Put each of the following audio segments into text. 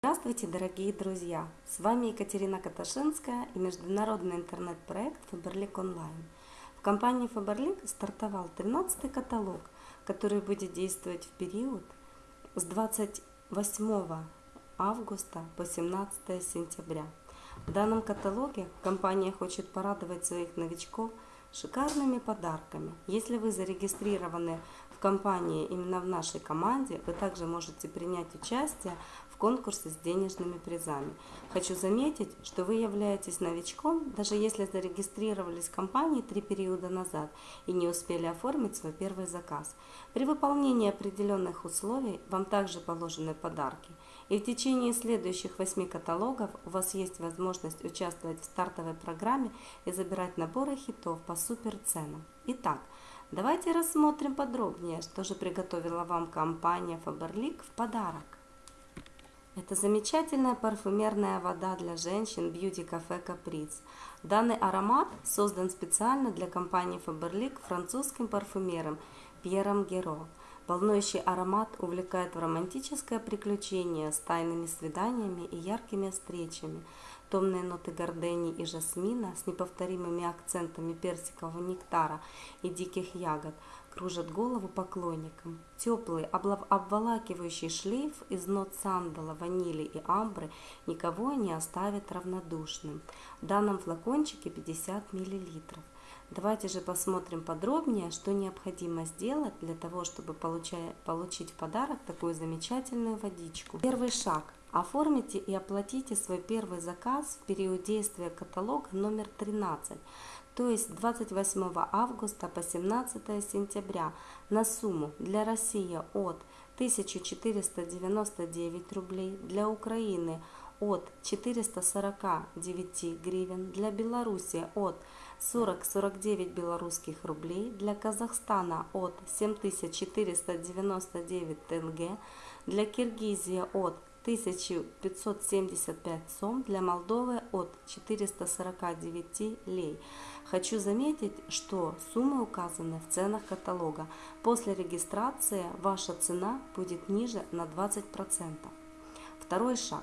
Здравствуйте, дорогие друзья! С вами Екатерина Каташинская и международный интернет-проект Faberlic Online. В компании Faberlic стартовал 13 каталог, который будет действовать в период с 28 августа по 17 сентября. В данном каталоге компания хочет порадовать своих новичков шикарными подарками. Если вы зарегистрированы в компании именно в нашей команде, вы также можете принять участие конкурсе с денежными призами. Хочу заметить, что вы являетесь новичком, даже если зарегистрировались в компании три периода назад и не успели оформить свой первый заказ. При выполнении определенных условий вам также положены подарки. И в течение следующих восьми каталогов у вас есть возможность участвовать в стартовой программе и забирать наборы хитов по супер ценам. Итак, давайте рассмотрим подробнее, что же приготовила вам компания Faberlic в подарок. Это замечательная парфюмерная вода для женщин Beauty Cafe Caprice. Данный аромат создан специально для компании Faberlic французским парфюмером Пьером Геро. Волнующий аромат увлекает в романтическое приключение с тайными свиданиями и яркими встречами. Томные ноты гордени и жасмина с неповторимыми акцентами персикового нектара и диких ягод кружат голову поклонникам. Теплый, обволакивающий шлейф из нот сандала, ванили и амбры никого не оставит равнодушным. В данном флакончике 50 миллилитров. Давайте же посмотрим подробнее, что необходимо сделать для того, чтобы получить в подарок такую замечательную водичку. Первый шаг. Оформите и оплатите свой первый заказ в период действия каталога номер 13, то есть 28 августа по 17 сентября на сумму для России от 1499 рублей, для Украины от 449 гривен, для Беларуси от 40-49 белорусских рублей, для Казахстана от 7499 тенге, для Киргизии от 1575 сом, для Молдовы от 449 лей. Хочу заметить, что суммы указаны в ценах каталога. После регистрации ваша цена будет ниже на 20%. Второй шаг.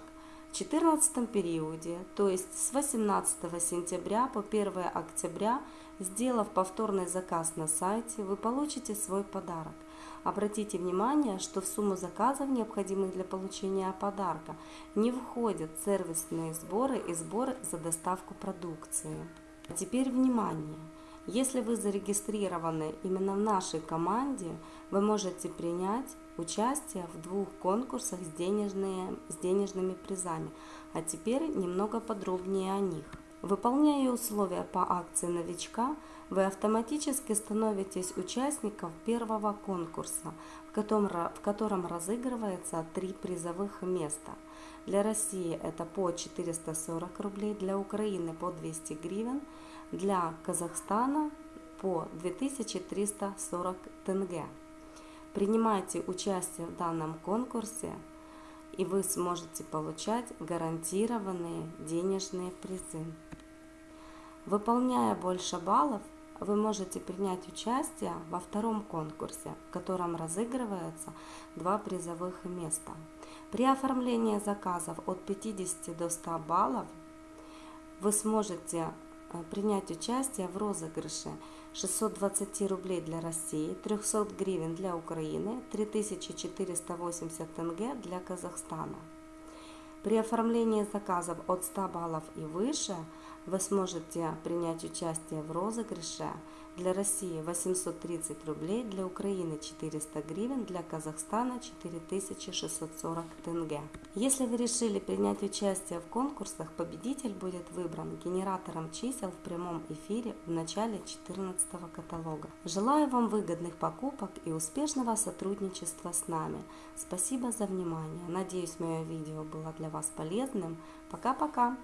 В 14 периоде, то есть с 18 сентября по 1 октября, сделав повторный заказ на сайте, вы получите свой подарок. Обратите внимание, что в сумму заказов, необходимых для получения подарка, не входят сервисные сборы и сборы за доставку продукции. А теперь внимание! Если вы зарегистрированы именно в нашей команде, вы можете принять участие в двух конкурсах с, денежные, с денежными призами. А теперь немного подробнее о них. Выполняя условия по акции новичка, вы автоматически становитесь участником первого конкурса, в котором, в котором разыгрывается три призовых места. Для России это по 440 рублей, для Украины по 200 гривен, для Казахстана по 2340 тенге. Принимайте участие в данном конкурсе, и вы сможете получать гарантированные денежные призы. Выполняя больше баллов, вы можете принять участие во втором конкурсе, в котором разыгрывается два призовых места. При оформлении заказов от 50 до 100 баллов вы сможете принять участие в розыгрыше 620 рублей для России, 300 гривен для Украины, 3480 тенге для Казахстана. При оформлении заказов от 100 баллов и выше вы сможете принять участие в розыгрыше для России 830 рублей, для Украины 400 гривен, для Казахстана 4640 тенге. Если вы решили принять участие в конкурсах, победитель будет выбран генератором чисел в прямом эфире в начале 14 каталога. Желаю вам выгодных покупок и успешного сотрудничества с нами. Спасибо за внимание. Надеюсь, мое видео было для вас полезным. Пока-пока!